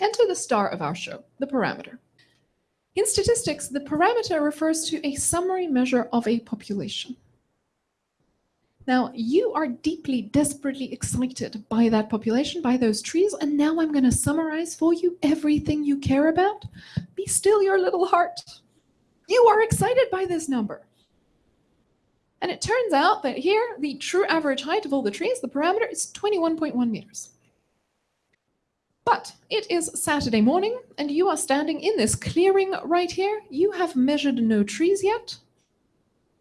to the star of our show, the parameter. In statistics, the parameter refers to a summary measure of a population. Now, you are deeply, desperately excited by that population, by those trees, and now I'm going to summarize for you everything you care about. Be still your little heart. You are excited by this number. And it turns out that here, the true average height of all the trees, the parameter, is 21.1 meters. But it is Saturday morning, and you are standing in this clearing right here. You have measured no trees yet,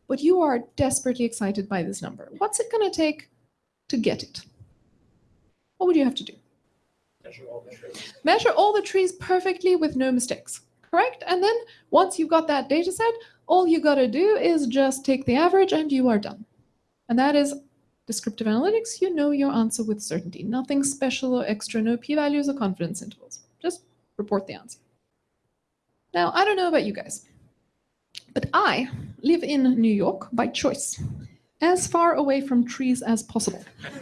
but you are desperately excited by this number. What's it going to take to get it? What would you have to do? Measure all the trees. Measure all the trees perfectly with no mistakes, correct? And then once you've got that data set, all you got to do is just take the average and you are done. And that is descriptive analytics. You know your answer with certainty. Nothing special or extra, no p-values or confidence intervals. Just report the answer. Now, I don't know about you guys, but I live in New York by choice, as far away from trees as possible.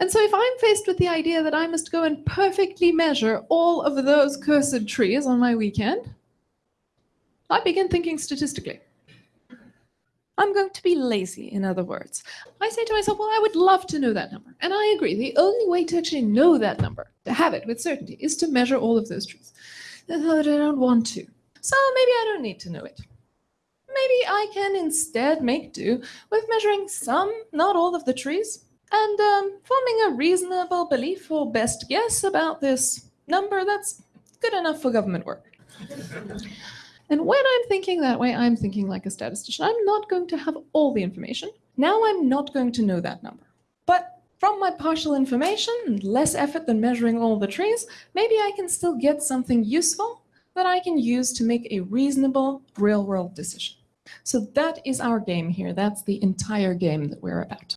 and so if I'm faced with the idea that I must go and perfectly measure all of those cursed trees on my weekend, I begin thinking statistically. I'm going to be lazy, in other words. I say to myself, well, I would love to know that number. And I agree, the only way to actually know that number, to have it with certainty, is to measure all of those trees. But I don't want to. So maybe I don't need to know it. Maybe I can instead make do with measuring some, not all of the trees, and um, forming a reasonable belief or best guess about this number that's good enough for government work. And when I'm thinking that way, I'm thinking like a statistician. I'm not going to have all the information. Now I'm not going to know that number. But from my partial information and less effort than measuring all the trees, maybe I can still get something useful that I can use to make a reasonable real-world decision. So that is our game here. That's the entire game that we're about.